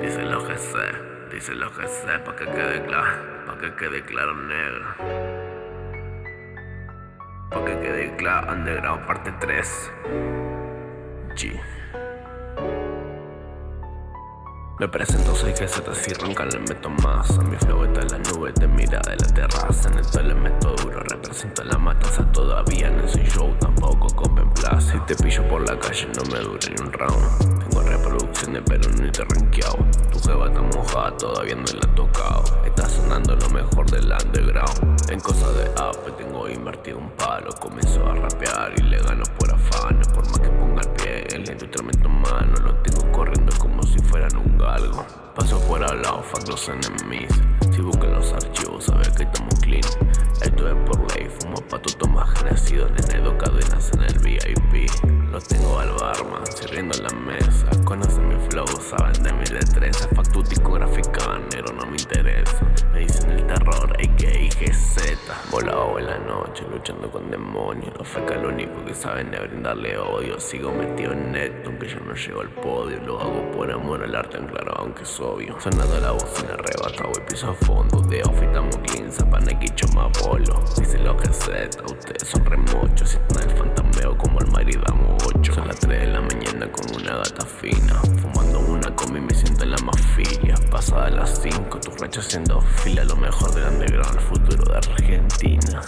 Dice lo que sé, dice lo que sé, pa' que quede claro, pa' que quede claro negro. Pa' que quede claro, underground parte 3. G. Me presento, soy que se si ronca le meto más A mi flow está en la nube, te mira de la terraza En esto le meto duro, la matanza Todavía en ese show tampoco compren Si te pillo por la calle no me dura ni un round. Tengo reproducciones pero no te rankeado. Tu jeva está mojada, todavía no la he tocado. Está sonando lo mejor del underground. En cosas de app tengo invertido un palo. Comienzo a rapear y le gano por afán. Por más que ponga el pie en la industria meto mano. Lo tengo corriendo como si fueran un galgo. Paso por al lado, fuck los enemies Si buscan los archivos, sabes que estamos clean. Esto es por ley, fumo pato, toma genocido Nene, cadenas en el VIP Lo tengo al barman, sirviendo en la mesa. Conocen mi flow, saben de mi destreza. Fuck tu discográfica, negro no me interesa Volado en la noche, luchando con demonios. Los feca lo único que saben es brindarle odio. Sigo metido en neto, aunque yo no llego al podio. Lo hago por amor al arte, en claro, aunque es obvio. Sonando la bocina arrebatado y piso a fondo. De clean, zapana y más bolo Dice lo GZ, ustedes son remochos Sienten el fantameo como el marido damos 8 Son las 3 de la mañana con una gata fina filia Pasada las 5, tu racha haciendo fila Lo mejor del underground, el futuro de Argentina